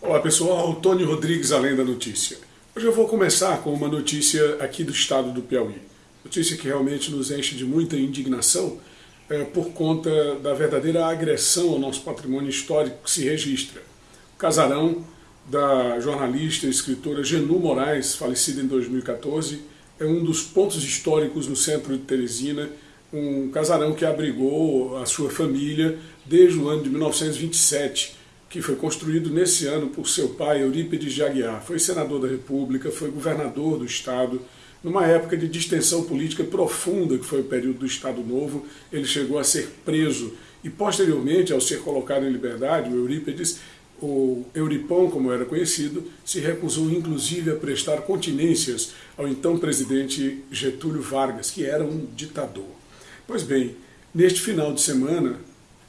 Olá pessoal, Tony Rodrigues, Além da Notícia. Hoje eu vou começar com uma notícia aqui do estado do Piauí. Notícia que realmente nos enche de muita indignação é, por conta da verdadeira agressão ao nosso patrimônio histórico que se registra. O casarão da jornalista e escritora Genu Moraes, falecida em 2014, é um dos pontos históricos no centro de Teresina, um casarão que abrigou a sua família desde o ano de 1927, que foi construído nesse ano por seu pai, Eurípides de Aguiar. Foi senador da República, foi governador do Estado. Numa época de distensão política profunda, que foi o período do Estado Novo, ele chegou a ser preso e, posteriormente, ao ser colocado em liberdade, o Eurípides, o Euripão, como era conhecido, se recusou inclusive a prestar continências ao então presidente Getúlio Vargas, que era um ditador. Pois bem, neste final de semana,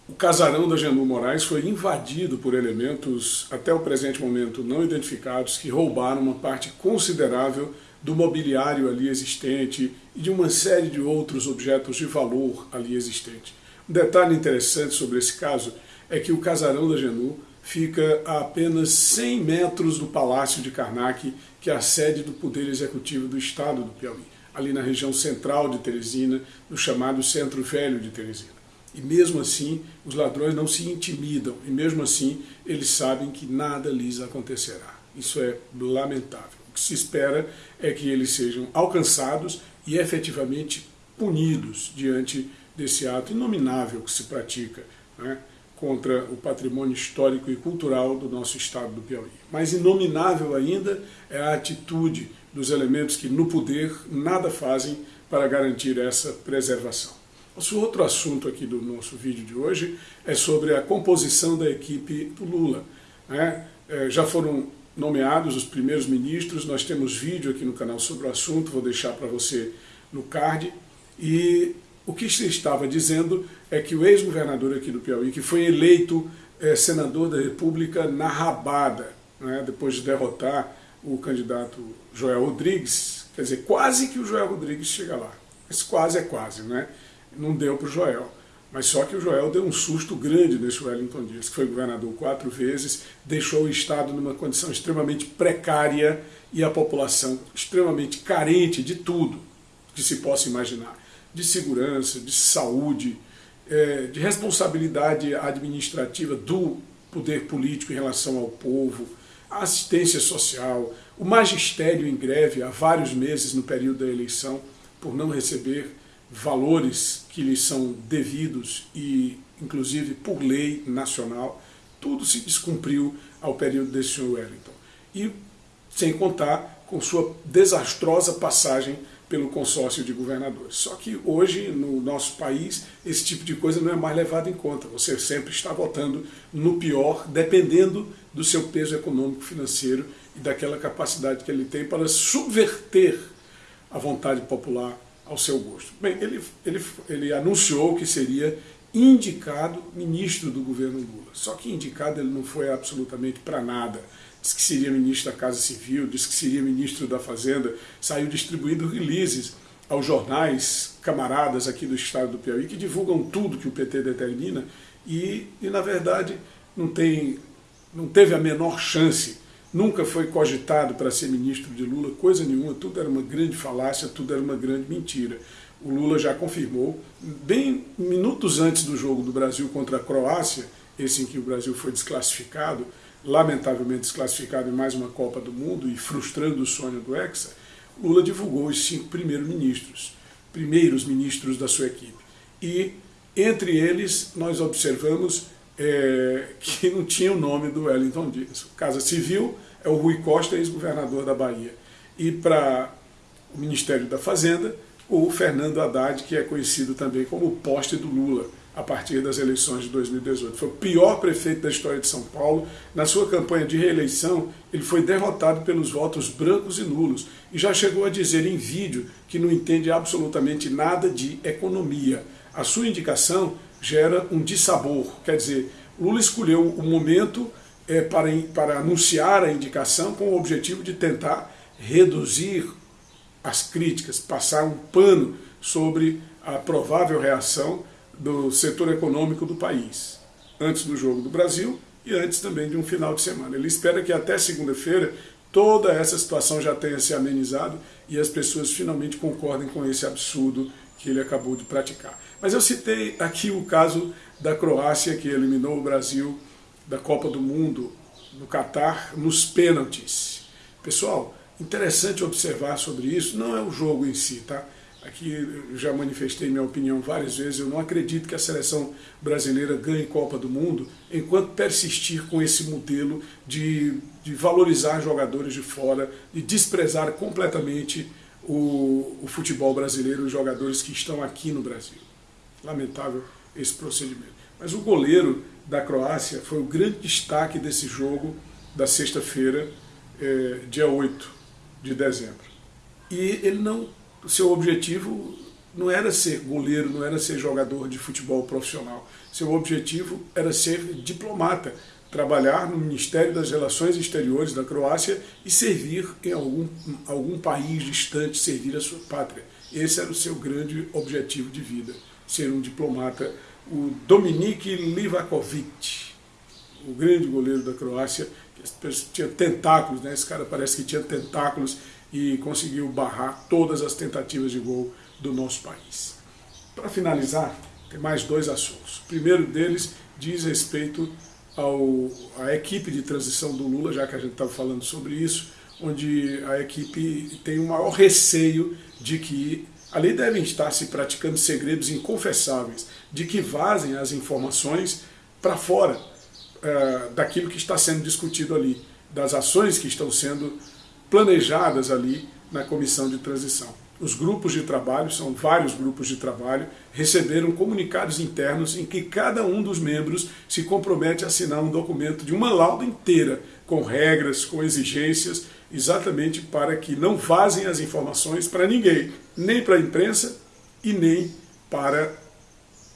o casarão da Genu Moraes foi invadido por elementos, até o presente momento, não identificados, que roubaram uma parte considerável do mobiliário ali existente e de uma série de outros objetos de valor ali existente. Um detalhe interessante sobre esse caso é que o casarão da Genu fica a apenas 100 metros do Palácio de Karnak, que é a sede do Poder Executivo do Estado do Piauí, ali na região central de Teresina, no chamado Centro Velho de Teresina. E mesmo assim, os ladrões não se intimidam, e mesmo assim, eles sabem que nada lhes acontecerá. Isso é lamentável. O que se espera é que eles sejam alcançados e efetivamente punidos diante desse ato inominável que se pratica né, contra o patrimônio histórico e cultural do nosso estado do Piauí. Mais inominável ainda é a atitude dos elementos que no poder nada fazem para garantir essa preservação. Nosso outro assunto aqui do nosso vídeo de hoje é sobre a composição da equipe do Lula. Né? É, já foram nomeados os primeiros ministros, nós temos vídeo aqui no canal sobre o assunto, vou deixar para você no card. E o que se estava dizendo é que o ex-governador aqui do Piauí, que foi eleito é, senador da República na rabada, né? depois de derrotar o candidato Joel Rodrigues, quer dizer, quase que o Joel Rodrigues chega lá. Mas quase é quase, né? Não deu para o Joel. Mas só que o Joel deu um susto grande nesse Wellington Dias, que foi governador quatro vezes, deixou o Estado numa condição extremamente precária e a população extremamente carente de tudo que se possa imaginar. De segurança, de saúde, é, de responsabilidade administrativa do poder político em relação ao povo, assistência social, o magistério em greve há vários meses no período da eleição por não receber valores que lhes são devidos e, inclusive, por lei nacional, tudo se descumpriu ao período desse senhor Wellington. E sem contar com sua desastrosa passagem pelo consórcio de governadores. Só que hoje, no nosso país, esse tipo de coisa não é mais levado em conta. Você sempre está votando no pior, dependendo do seu peso econômico, financeiro e daquela capacidade que ele tem para subverter a vontade popular ao seu gosto. Bem, ele, ele, ele anunciou que seria indicado ministro do governo Lula. Só que indicado ele não foi absolutamente para nada. Diz que seria ministro da Casa Civil, disse que seria ministro da Fazenda, saiu distribuindo releases aos jornais camaradas aqui do estado do Piauí, que divulgam tudo que o PT determina, e, e na verdade não, tem, não teve a menor chance nunca foi cogitado para ser ministro de Lula, coisa nenhuma, tudo era uma grande falácia, tudo era uma grande mentira. O Lula já confirmou, bem minutos antes do jogo do Brasil contra a Croácia, esse em que o Brasil foi desclassificado, lamentavelmente desclassificado em mais uma Copa do Mundo e frustrando o sonho do Hexa, Lula divulgou os cinco primeiros ministros, primeiros ministros da sua equipe. E entre eles nós observamos é, que não tinha o nome do Wellington Dias. Casa Civil é o Rui Costa, ex-governador da Bahia. E para o Ministério da Fazenda, o Fernando Haddad, que é conhecido também como o poste do Lula, a partir das eleições de 2018. Foi o pior prefeito da história de São Paulo. Na sua campanha de reeleição, ele foi derrotado pelos votos brancos e nulos e já chegou a dizer em vídeo que não entende absolutamente nada de economia. A sua indicação gera um dissabor. Quer dizer, Lula escolheu o momento é, para, para anunciar a indicação com o objetivo de tentar reduzir as críticas, passar um pano sobre a provável reação do setor econômico do país. Antes do jogo do Brasil, e antes também de um final de semana. Ele espera que até segunda-feira toda essa situação já tenha se amenizado e as pessoas finalmente concordem com esse absurdo que ele acabou de praticar. Mas eu citei aqui o caso da Croácia, que eliminou o Brasil da Copa do Mundo no Catar nos pênaltis. Pessoal, interessante observar sobre isso, não é o jogo em si, tá? Aqui eu já manifestei minha opinião várias vezes, eu não acredito que a seleção brasileira ganhe Copa do Mundo enquanto persistir com esse modelo de, de valorizar jogadores de fora, de desprezar completamente o, o futebol brasileiro, os jogadores que estão aqui no Brasil. Lamentável esse procedimento. Mas o goleiro da Croácia foi o grande destaque desse jogo da sexta-feira, é, dia 8 de dezembro. E ele não o seu objetivo não era ser goleiro, não era ser jogador de futebol profissional. Seu objetivo era ser diplomata, trabalhar no Ministério das Relações Exteriores da Croácia e servir em algum, algum país distante, servir a sua pátria. Esse era o seu grande objetivo de vida, ser um diplomata. O Dominik Livakovic, o grande goleiro da Croácia, tinha tentáculos, né? esse cara parece que tinha tentáculos e conseguiu barrar todas as tentativas de gol do nosso país. Para finalizar, tem mais dois assuntos. O primeiro deles diz respeito ao, à equipe de transição do Lula, já que a gente estava falando sobre isso, onde a equipe tem o maior receio de que ali devem estar se praticando segredos inconfessáveis, de que vazem as informações para fora uh, daquilo que está sendo discutido ali, das ações que estão sendo planejadas ali na comissão de transição. Os grupos de trabalho, são vários grupos de trabalho, receberam comunicados internos em que cada um dos membros se compromete a assinar um documento de uma lauda inteira, com regras, com exigências, exatamente para que não vazem as informações para ninguém, nem para a imprensa e nem para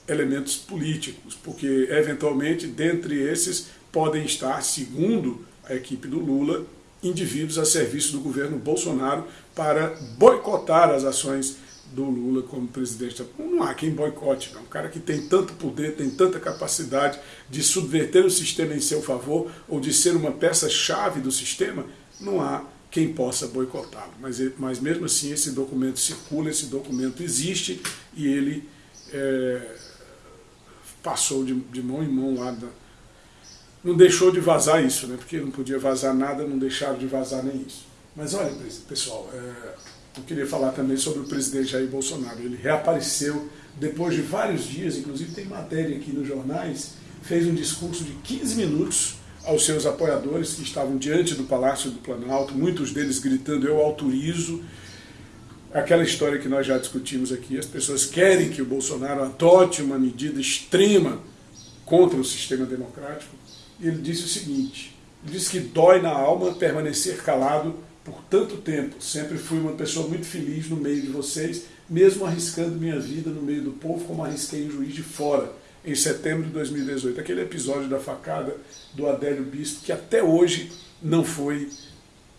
elementos políticos, porque eventualmente dentre esses podem estar, segundo a equipe do Lula, indivíduos a serviço do governo Bolsonaro para boicotar as ações do Lula como presidente. Não há quem boicote, não. Um cara que tem tanto poder, tem tanta capacidade de subverter o sistema em seu favor ou de ser uma peça-chave do sistema, não há quem possa boicotá-lo. Mas, mas mesmo assim esse documento circula, esse documento existe e ele é, passou de, de mão em mão lá da, não deixou de vazar isso, né? porque não podia vazar nada, não deixaram de vazar nem isso. Mas olha, pessoal, é, eu queria falar também sobre o presidente Jair Bolsonaro. Ele reapareceu depois de vários dias, inclusive tem matéria aqui nos jornais, fez um discurso de 15 minutos aos seus apoiadores que estavam diante do Palácio do Planalto, muitos deles gritando, eu autorizo, aquela história que nós já discutimos aqui, as pessoas querem que o Bolsonaro adote uma medida extrema contra o sistema democrático, ele disse o seguinte, ele disse que dói na alma permanecer calado por tanto tempo. Sempre fui uma pessoa muito feliz no meio de vocês, mesmo arriscando minha vida no meio do povo, como arrisquei em Juiz de Fora, em setembro de 2018. Aquele episódio da facada do Adélio Bispo, que até hoje não foi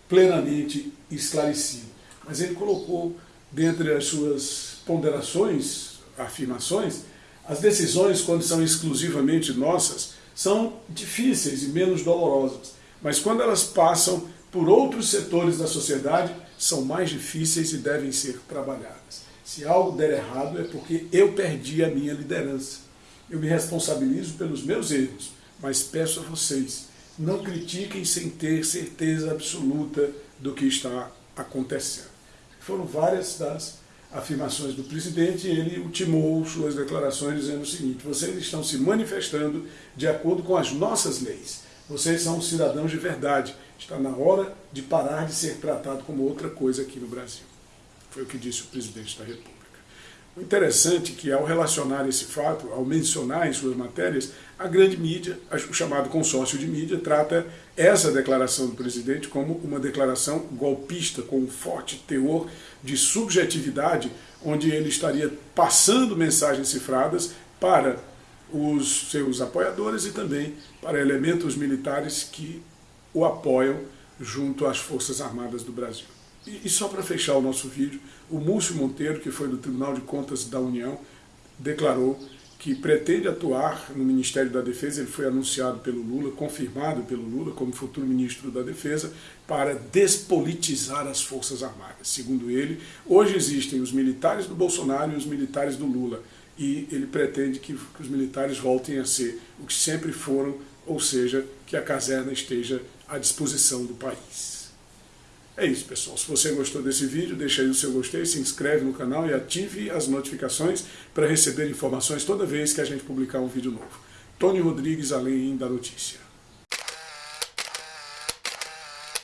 plenamente esclarecido. Mas ele colocou, dentre as suas ponderações, afirmações, as decisões, quando são exclusivamente nossas, são difíceis e menos dolorosas, mas quando elas passam por outros setores da sociedade, são mais difíceis e devem ser trabalhadas. Se algo der errado é porque eu perdi a minha liderança. Eu me responsabilizo pelos meus erros, mas peço a vocês, não critiquem sem ter certeza absoluta do que está acontecendo. Foram várias das afirmações do presidente, ele ultimou suas declarações dizendo o seguinte, vocês estão se manifestando de acordo com as nossas leis. Vocês são cidadãos de verdade. Está na hora de parar de ser tratado como outra coisa aqui no Brasil. Foi o que disse o presidente da República. O interessante é que ao relacionar esse fato, ao mencionar em suas matérias, a grande mídia, o chamado consórcio de mídia, trata essa declaração do presidente como uma declaração golpista, com um forte teor de subjetividade, onde ele estaria passando mensagens cifradas para os seus apoiadores e também para elementos militares que o apoiam junto às Forças Armadas do Brasil. E, e só para fechar o nosso vídeo, o Múcio Monteiro, que foi do Tribunal de Contas da União, declarou que pretende atuar no Ministério da Defesa, ele foi anunciado pelo Lula, confirmado pelo Lula como futuro ministro da Defesa, para despolitizar as Forças Armadas. Segundo ele, hoje existem os militares do Bolsonaro e os militares do Lula, e ele pretende que, que os militares voltem a ser o que sempre foram, ou seja, que a caserna esteja à disposição do país. É isso, pessoal. Se você gostou desse vídeo, deixa aí o seu gostei, se inscreve no canal e ative as notificações para receber informações toda vez que a gente publicar um vídeo novo. Tony Rodrigues, Além da Notícia.